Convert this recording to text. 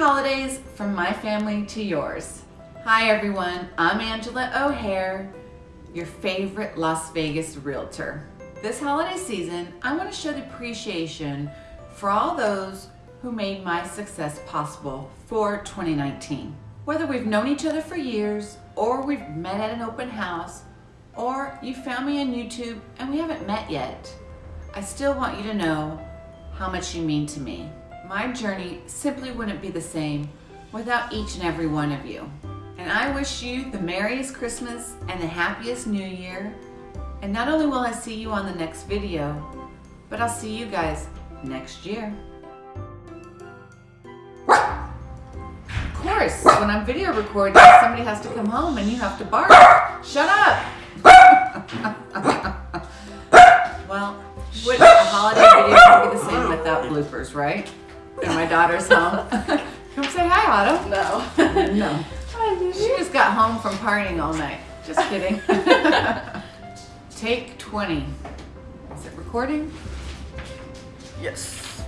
holidays from my family to yours. Hi everyone, I'm Angela O'Hare, your favorite Las Vegas realtor. This holiday season, I want to show the appreciation for all those who made my success possible for 2019. Whether we've known each other for years, or we've met at an open house, or you found me on YouTube and we haven't met yet, I still want you to know how much you mean to me. My journey simply wouldn't be the same without each and every one of you. And I wish you the merriest Christmas and the happiest New Year. And not only will I see you on the next video, but I'll see you guys next year. Of course, when I'm video recording, somebody has to come home and you have to bark. Shut up! well, would a holiday video be the same without bloopers, right? And my daughter's home. Come say hi, Otto. No. No. She just got home from partying all night. Just kidding. Take 20. Is it recording? Yes.